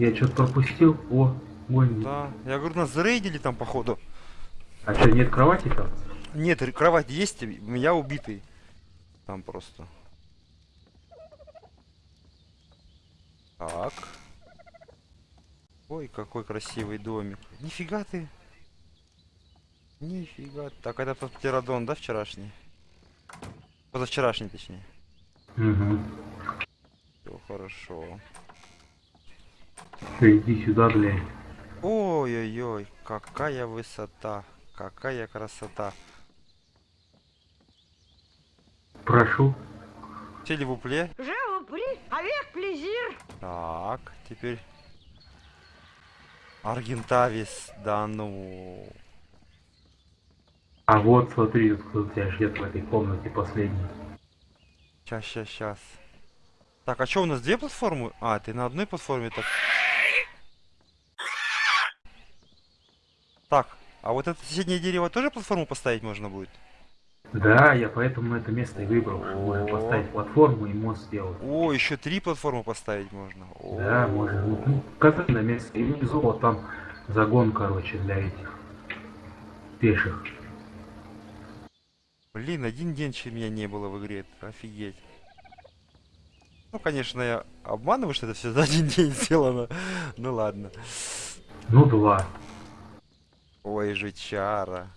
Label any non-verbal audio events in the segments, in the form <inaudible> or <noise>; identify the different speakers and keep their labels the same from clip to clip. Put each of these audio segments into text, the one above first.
Speaker 1: Я что-то пропустил. О, вон.
Speaker 2: Да. Я говорю, нас зарейдили там, походу.
Speaker 1: А что, нет кровати там?
Speaker 2: Нет, кровать есть, меня убитый. Там просто. Так. Ой, какой красивый домик. Нифига ты. Нифига. Так, это тот птеродон, да, вчерашний? Позавчерашний, точнее.
Speaker 1: Угу.
Speaker 2: Все хорошо.
Speaker 1: Ты иди сюда, глянь.
Speaker 2: Ой-ой-ой, какая высота. Какая красота.
Speaker 1: Прошу.
Speaker 2: Телевупле.
Speaker 3: Je vous prie, avec plaisir.
Speaker 2: Так, теперь... Аргентавис, да ну...
Speaker 1: А вот смотри, кто тебя ждет в этой комнате последний.
Speaker 2: Сейчас, сейчас, сейчас. Так, а что у нас две платформы? А, ты на одной платформе так. Так, а вот это соседнее дерево тоже платформу поставить можно будет?
Speaker 1: Да, я поэтому это место и выбрал, чтобы можно поставить платформу и мост сделать.
Speaker 2: О, еще три платформы поставить можно. О,
Speaker 1: Да, можно. Ну, катать на место. И внизу вот там загон, короче, для этих пеших.
Speaker 2: Блин, один день чем меня не было в игре. Офигеть. Ну, конечно, я обманываю, что это все за один <laughs> день сделано. Ну ладно.
Speaker 1: Ну, два.
Speaker 2: Ой, жучара.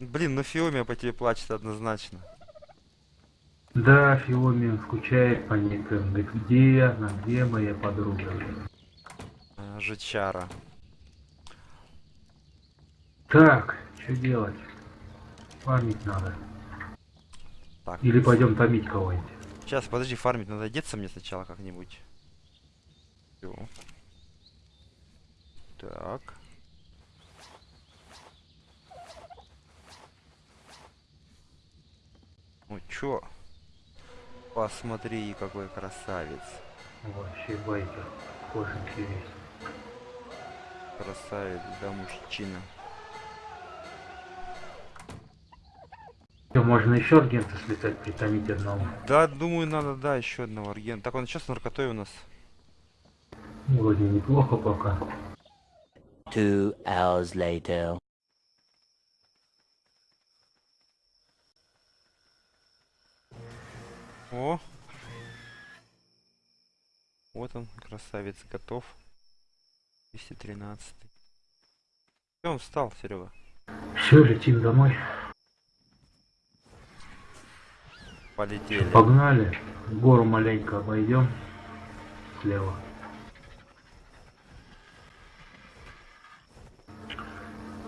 Speaker 2: Блин, ну Фиомия по тебе плачет однозначно.
Speaker 1: Да, Фиоми скучает по некоторым. Говорит, где я, на где моя подруга?
Speaker 2: А, Жучара.
Speaker 1: Так, что делать? Фармить надо.
Speaker 2: Так,
Speaker 1: Или пойдем томить кого-нибудь.
Speaker 2: сейчас, подожди, фармить надо одеться мне сначала как-нибудь. Всё. Так. Ну чё? Посмотри, какой красавец.
Speaker 1: Вообще байкер. Кожанки весь.
Speaker 2: Красавец, да, мужчина.
Speaker 1: Всё, можно еще аргента слетать, притомить одного.
Speaker 2: Да, думаю, надо, да, еще одного аргента. Так, он сейчас наркотой у нас.
Speaker 1: Вроде неплохо пока.
Speaker 4: Two hours later.
Speaker 2: О! Вот он, красавец, готов. 213. Все, он встал, Серега.
Speaker 1: Все, летим домой.
Speaker 2: Полетели.
Speaker 1: Погнали. Гору маленько обойдем. Слева.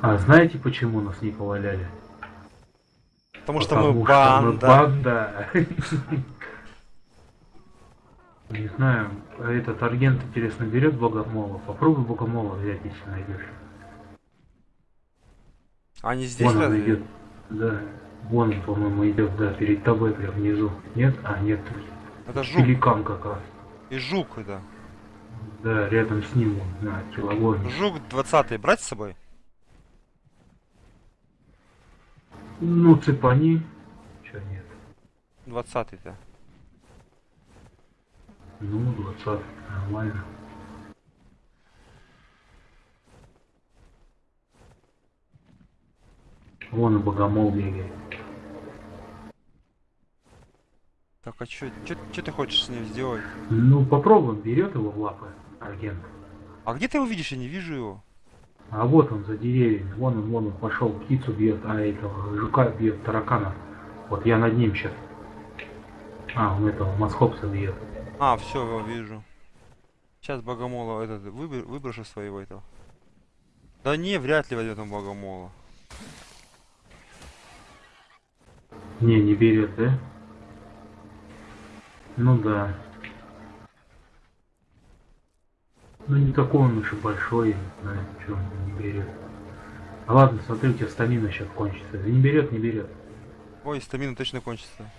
Speaker 1: А знаете, почему нас не поваляли?
Speaker 2: Потому что мы
Speaker 1: Потому что мы
Speaker 2: банда.
Speaker 1: банда. Не знаю, этот аргент интересно берет богомола. Попробуй богомола взять, если найдешь.
Speaker 2: Они здесь
Speaker 1: Вон он идет. Да. Вон он, по-моему, идет, да, перед тобой прям внизу. Нет? А, нет.
Speaker 2: Это жук.
Speaker 1: Пеликан как раз.
Speaker 2: И жук, да.
Speaker 1: Да, рядом с ним на килограмме.
Speaker 2: Жук 20 брать с собой?
Speaker 1: Ну, цепани. Чё нет?
Speaker 2: 20-то.
Speaker 1: Ну, 20, нормально. Вон и богомол бегает.
Speaker 2: Так, а чё, чё, чё ты хочешь с ним сделать?
Speaker 1: Ну, попробуем, берет его в лапы агент.
Speaker 2: А где ты его видишь? Я не вижу его.
Speaker 1: А вот он за деревьями, вон он, вон он пошел, птицу бьет, а этого жука бьет, таракана. Вот я над ним сейчас. А, он этого масхопса бьет.
Speaker 2: А, все, его вижу. Сейчас богомола этот выбр- выброшу своего этого. Да не, вряд ли возьмет он богомола.
Speaker 1: Не, не берет, да? Ну да. Ну не такой он уж и большой, что он не берет. А ладно, смотри, у тебя стамина сейчас кончится. Не берет, не берет.
Speaker 2: Ой, стамина точно кончится.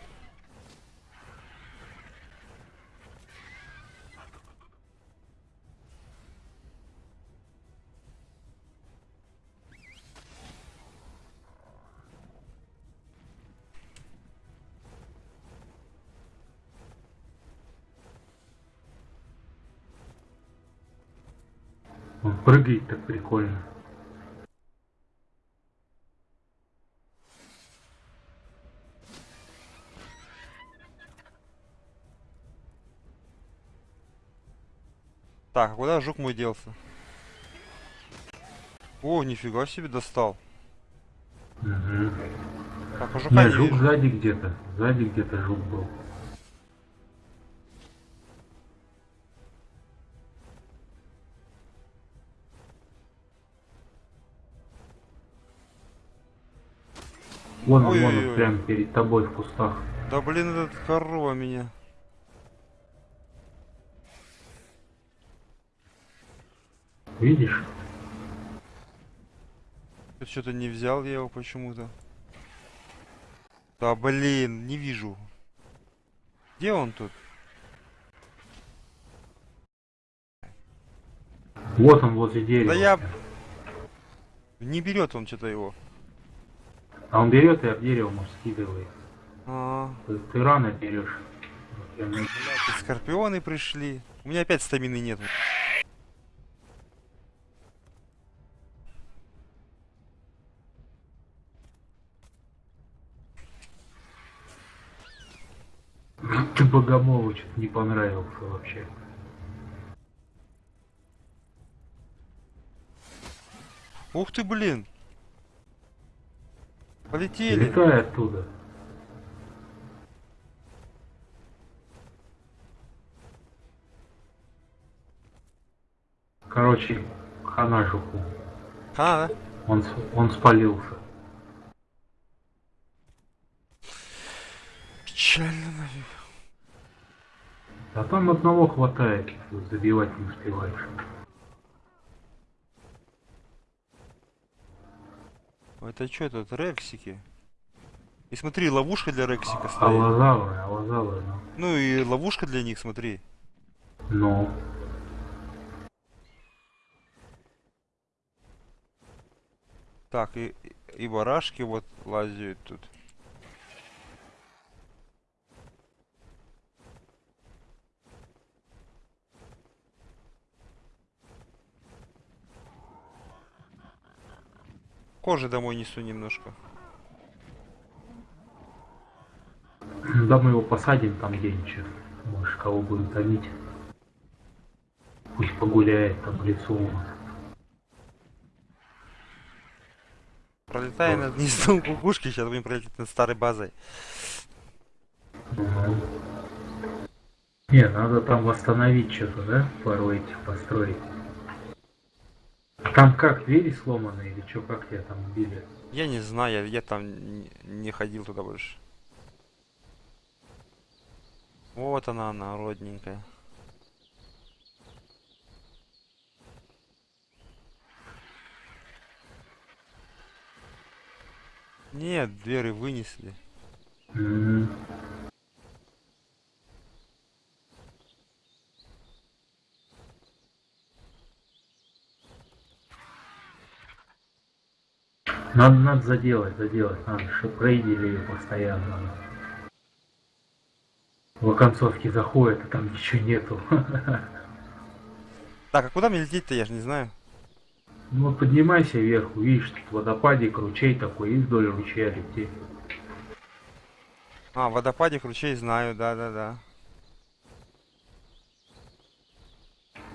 Speaker 1: Он прыгает так прикольно.
Speaker 2: Так, а куда жук мой делся? О, нифига себе достал.
Speaker 1: Мгм.
Speaker 2: Так, а жука
Speaker 1: Не,
Speaker 2: не
Speaker 1: жук
Speaker 2: вижу.
Speaker 1: сзади где-то. Сзади где-то жук был. Вон, он, вон,
Speaker 2: Ой-ой-ой.
Speaker 1: он, прямо перед тобой в кустах.
Speaker 2: Да блин, этот корова меня.
Speaker 1: Видишь?
Speaker 2: Что-то не взял я его почему-то. Да блин, не вижу. Где он тут?
Speaker 1: Вот он возле дерева.
Speaker 2: Да я... Не берет он что-то его.
Speaker 1: А он берет и об дерево, может, скидывает.
Speaker 2: А,
Speaker 1: Ты, ты рано берешь.
Speaker 2: Скорпионы пришли. У меня опять стамины нет.
Speaker 1: Ты Богомолу что-то не понравился вообще.
Speaker 2: Ух ты, блин. Полетели.
Speaker 1: Летай оттуда. Короче, хана жуку.
Speaker 2: А, да?
Speaker 1: Он, он спалился.
Speaker 2: Печально, нафиг.
Speaker 1: А там одного хватает, забивать не успеваешь.
Speaker 2: Это что тут, рексики? И смотри, ловушка для рексика стоит.
Speaker 1: Аллозавры, аллозавры, ну.
Speaker 2: Ну и ловушка для них, смотри.
Speaker 1: Ну,
Speaker 2: Так, и, и барашки вот лазят тут. Кожи домой несу немножко.
Speaker 1: да мы его посадим там где-нибудь. Может, кого будем томить. Пусть погуляет там в лесу у нас.
Speaker 2: Пролетая над гнездом кукушки, сейчас будем пролететь над старой базой.
Speaker 1: Не, надо там восстановить что-то, да? Пару этих построить. Там как, двери сломаны или что, как тебя там убили?
Speaker 2: Я не знаю, я, я там не, ходил туда больше. Вот она, она, родненькая. Нет, двери вынесли.
Speaker 1: М. Надо, надо заделать, заделать, надо, чтобы рейдили ее постоянно. В оконцовке заходит, а там ничего нету. <laughs>
Speaker 2: Так, а куда мне лететь-то, я же не знаю.
Speaker 1: Ну вот поднимайся вверх, увидишь, тут водопадик, ручей такой, и вдоль ручья лети.
Speaker 2: А, водопадик ручей знаю, да-да-да.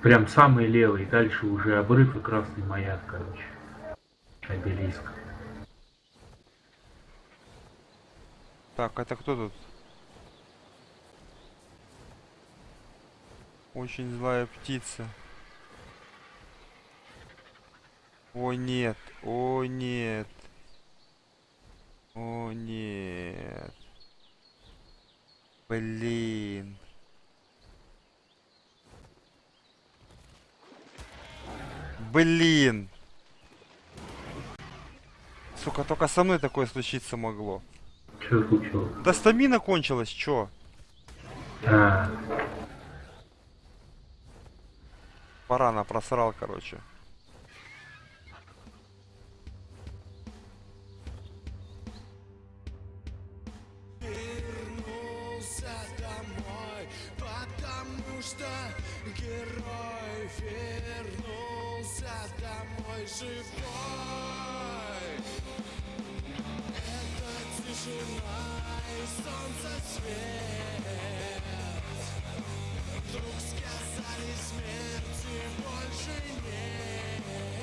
Speaker 1: Прям самый левый, дальше уже обрыв и красный маяк, короче. Обелиск.
Speaker 2: Так, это кто тут? Очень злая птица. О нет, о нет. О нет. Блин. Блин. Сука, только со мной такое случиться могло.
Speaker 1: Что случилось?
Speaker 2: Да стамина кончилась, чё?
Speaker 1: А,
Speaker 2: Парана просрал, короче.
Speaker 5: Вернулся домой, потому
Speaker 2: что герой вернулся домой живой. Начинай, солнце свет. Вдруг сказали смерти больше нет.